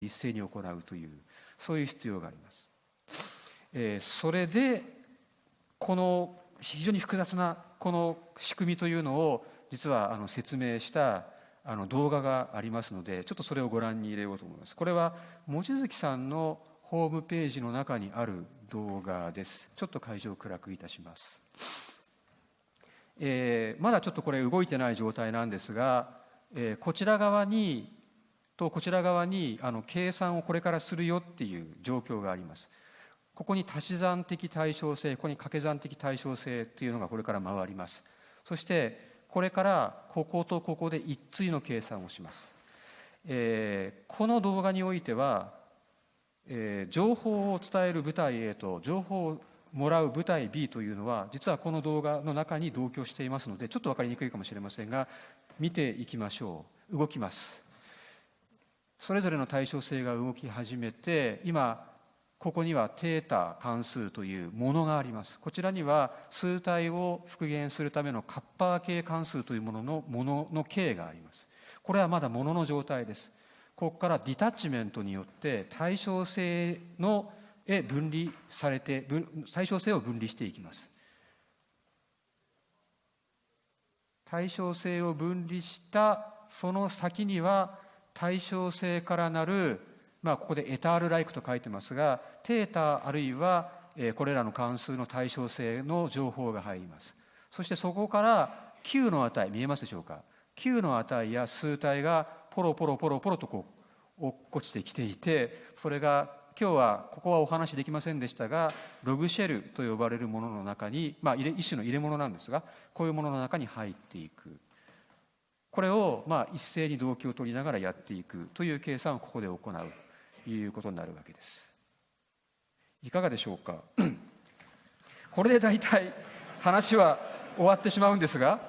一斉に行うというそういう必要があります。えー、それでこの非常に複雑なこの仕組みというのを実はあの説明したあの動画がありますのでちょっとそれをご覧に入れようと思います。これは望月さんのホームページの中にある動画です。ちょっと会場を暗くいたします。えー、まだちょっとこれ動いてない状態なんですが、えー、こちら側にとこちら側にあの計算をこれからするよっていう状況があります。ここに足し算的対称性ここに掛け算的対称性というのがこれから回ります。そしてこれからこことここで一対の計算をします。えー、この動画においては、えー、情報を伝える部隊 A と情報をもらう部隊 B というのは実はこの動画の中に同居していますのでちょっと分かりにくいかもしれませんが見ていきましょう動きますそれぞれの対称性が動き始めて今ここにはテータ関数というものがあります。こちらには数体を復元するためのカッパー系関数というもののものの形があります。これはまだものの状態です。ここからディタッチメントによって対称性のへ分離されて対称性を分離していきます。対称性を分離したその先には対称性からなる、まあ、ここでエタールライクと書いてますがテータあるいはこれらの関数の対称性の情報が入ります。そしてそこから Q の値見えますでしょうか？Q の値や数体がポロポロポロポロとこう落っこちてきていてそれが今日はここはお話できませんでしたがログシェルと呼ばれるものの中に、まあ、一種の入れ物なんですがこういうものの中に入っていく。これをまあ一斉に動機を取りながらやっていくという計算をここで行うということになるわけですいかがでしょうか？これで大体話は終わってしまうんですが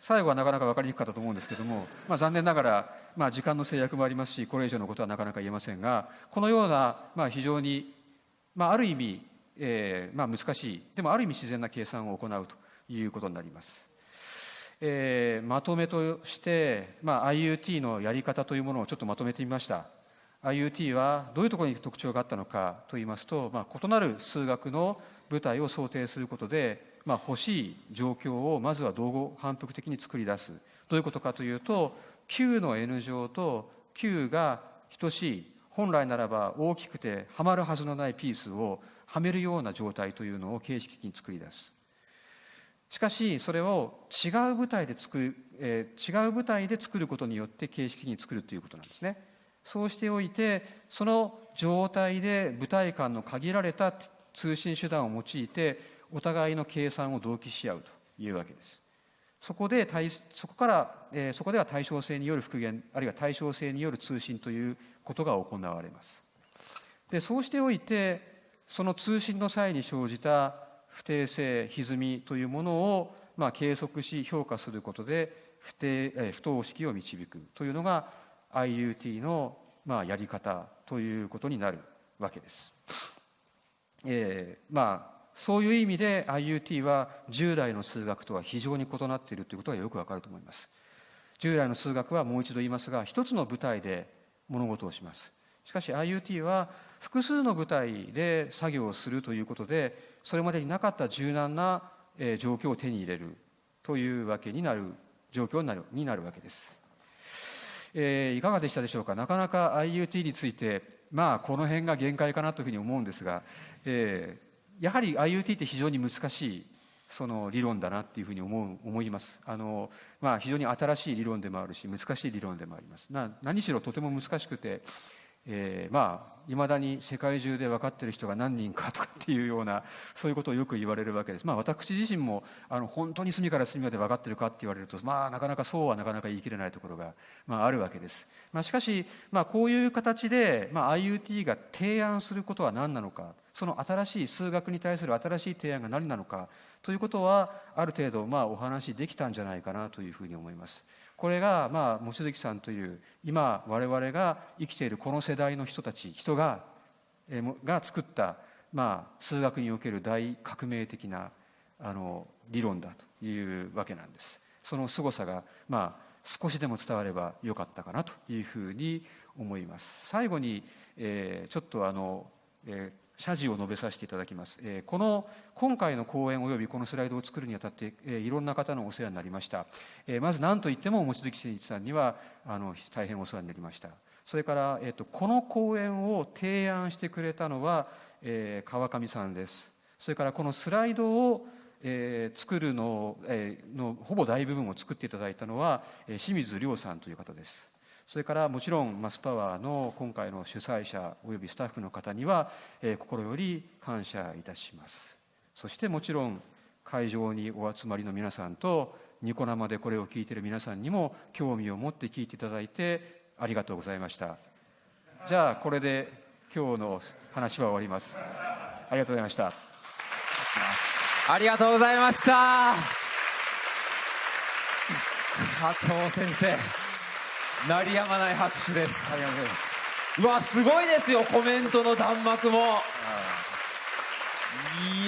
最後はなかなか分かりにくかったと思うんですけども、まあ、残念ながら、まあ、時間の制約もありますしこれ以上のことはなかなか言えませんがこのような、まあ、非常に、まあ、ある意味、えーまあ、難しいでもある意味自然な計算を行うということになります。えー、まとめとして、まあ、IUT のやり方というものをちょっとまとめてみました。IUT はどういうところに特徴があったのかといいますと、まあ、異なる数学の舞台を想定することでまあ、欲しい状況をまずは同語反復的に作り出すどういうことかというと Q の N 乗と Q が等しい本来ならば大きくてはまるはずのないピースをはめるような状態というのを形式的に作り出すしかしそれを違う舞台で作る、えー、違う舞台で作ることによって形式に作るということなんですねそうしておいてその状態で舞台間の限られた通信手段を用いてお互いの計算を同期し合うというわけです。そこでそこから、えー、そこでは対称性による復元あるいは対称性による通信ということが行われます。でそうしておいてその通信の際に生じた不定性歪みというものを、まあ、計測し評価することで不定、不等式を導くというのが IUT の、まあ、やり方ということになるわけです。えー、まあそういう意味で IUT は従来の数学とは非常に異なっているということがよくわかると思います。従来の数学はもう一度言いますが一つの舞台で物事をします。しかし IUT は複数の舞台で作業をするということでそれまでになかった柔軟な状況を手に入れるというわけになる状況になるになるわけです。えー、いかがでしたでしょうか？なかなか IUT についてまあこの辺が限界かなというふうに思うんですが、えー、やはり IoT って非常に難しいその理論だなっていうふうに思う思います。あの、まあ、非常に新しい理論でもあるし難しい理論でもあります。な何しろとても難しくて、えー、まあいまだに世界中で分かってる人が何人かとかっていうようなそういうことをよく言われるわけですまあ私自身もあの本当に隅から隅まで分かってるかって言われるとまあなかなかそうはなかなか言い切れないところが、まあ、あるわけです、まあ、しかし、まあ、こういう形で、まあ、IoT が提案することは何なのかその新しい数学に対する新しい提案が何なのかということはある程度まあお話できたんじゃないかなというふうに思います。これがまあ望月さんという今我々が生きているこの世代の人たち人がえが作ったまあ数学における大革命的なあの理論だというわけなんです。その凄さがまあ少しでも伝わればよかったかなというふうに思います最後に、えー、ちょっとあの、えー謝辞を述べさせていただきます。えー、この今回の講演及びこのスライドを作るにあたって、えー、いろんな方のお世話になりました。えー、まず何といっても望月真一さんにはあの大変お世話になりました。それから、えーと、この講演を提案してくれたのは、えー、川上さんです。それからこのスライドをえー、作るの,、えー、のほぼ大部分を作っていただいたのは、えー、清水亮さんという方です。それからもちろんマスパワーの今回の主催者およびスタッフの方には、え、心より感謝いたします。そしてもちろん会場にお集まりの皆さんとニコ生でこれを聞いている皆さんにも興味を持って聞いていただいてありがとうございました。じゃあこれで今日の話は終わります。ありがとうございました。ありがとうございました加藤先生鳴りやまない拍手です。うわすごいですよコメントの弾幕も。い。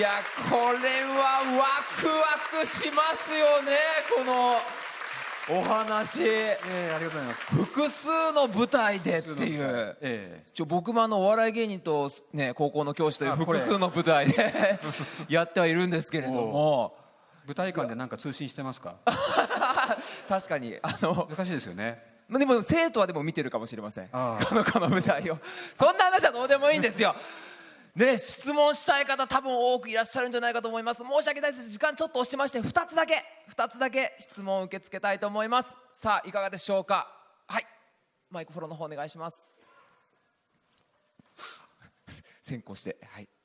やこれはワクワクしますよねこのお話、えー、ありがとうございます。複数の舞台でっていう、えー、ちょ僕もあのお笑い芸人と、ね、高校の教師という複数の舞台で やってはいるんですけれども。舞台間でなんか通信してますか？確かにあの難しいですよね。でも生徒はでも見てるかもしれません。このこの舞台を。そんな話はどうでもいいんですよ。ね、質問したい方多分多くいらっしゃるんじゃないかと思います。申し訳ないです。時間ちょっと押してまして2つだけ2つだけ質問を受け付けたいと思います。さあいかがでしょうか。はい。マイクフォローの方お願いします。先行して。はい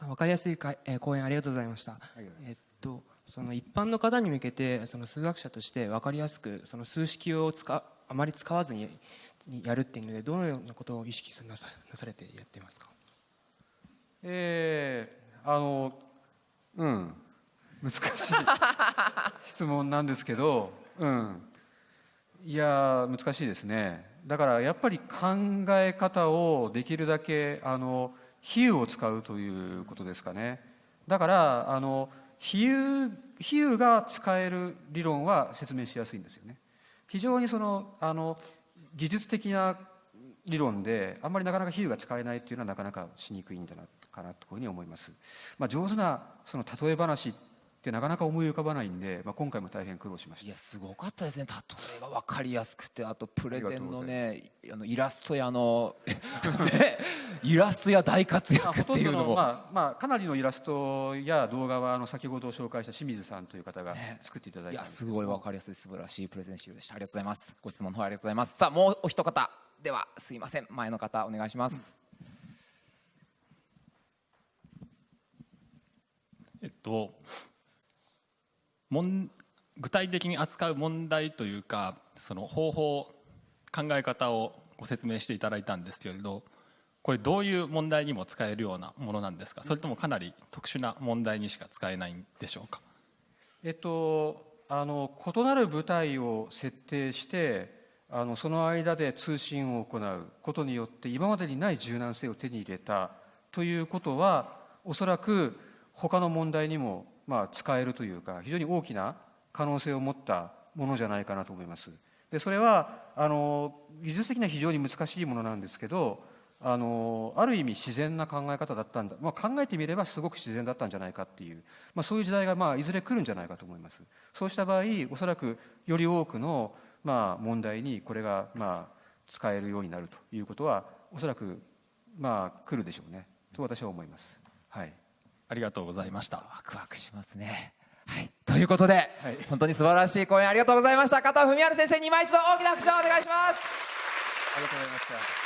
分かりやすいか、えー、講演ありがとうございました、えっとその一般の方に向けてその数学者として分かりやすくその数式を使あまり使わずにやるっていうのでどのようなことを意識なさなされてやってますか？えー、あのうん。難しい質問なんですけどうん。いや難しいですね。だからやっぱり考え方をできるだけあの比喩を使うということですかねだからあの比喩比喩が使える理論は説明しやすいんですよね非常にそのあの技術的な理論であんまりなかなか比喩が使えないっていうのはなかなかしにくいんじゃないかなというふうに思います。まあ、上手なその例え話ってなかなか思い浮かばないんで、まあ、今回も大変苦労しました。いやすごかったですね。例えが分かりやすくてあとプレゼンのねあのイラストやの ね、イラストや大活躍っていうのも、まあまあ、かなりのイラストや動画はあの先ほど紹介した清水さんという方が作っていただいた、ね、いやすごい分かりやすい素晴らしいプレゼン集でした。ありがとうございます。ご質問の方ありがとうございます。さあもうお一方。ではすいません。前の方お願いします、えっと具体的に扱う問題というかその方法考え方をご説明していただいたんですけれどこれどういう問題にも使えるようなものなんですか？それともかなり特殊な問題にしか使えないんでしょうか？えっとあの異なる部隊を設定してあのその間で通信を行うことによって今までにない柔軟性を手に入れたということはおそらく他の問題にもまあ、使えるというか非常に大きな可能性を持ったものじゃないかなと思います。でそれはあの技術的には非常に難しいものなんですけどあのある意味自然な考え方だったんだ、まあ、考えてみればすごく自然だったんじゃないかっていう、まあ、そういう時代がまあいずれ来るんじゃないかと思います。そうした場合おそらくより多くのまあ問題にこれがまあ使えるようになるということはおそらくまあ来るでしょうね。と私は思います。はい。ありがとうございました。ワクワクしますね。はい。ということで、はい、本当に素晴らしい講演ありがとうございました。加藤文治先生に今一度大きな拍手をお願いします。ありがとうございました